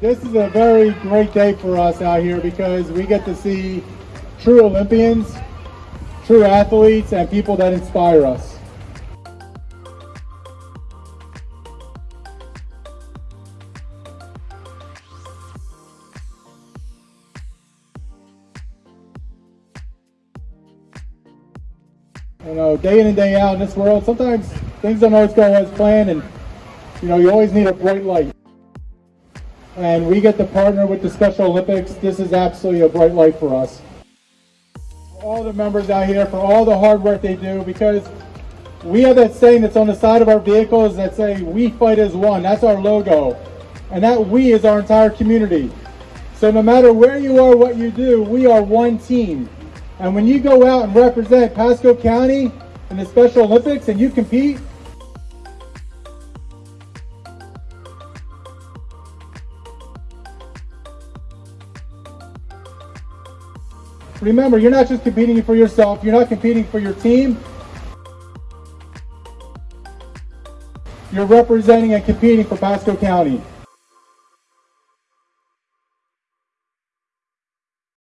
This is a very great day for us out here because we get to see true Olympians, true athletes, and people that inspire us. You know, day in and day out in this world, sometimes things don't always go as planned, and you know, you always need a bright light. And we get to partner with the Special Olympics. This is absolutely a bright light for us. All the members out here for all the hard work they do because we have that saying that's on the side of our vehicles that say, we fight as one. That's our logo. And that we is our entire community. So no matter where you are, what you do, we are one team. And when you go out and represent Pasco County in the Special Olympics and you compete, remember, you're not just competing for yourself, you're not competing for your team. You're representing and competing for Pasco County.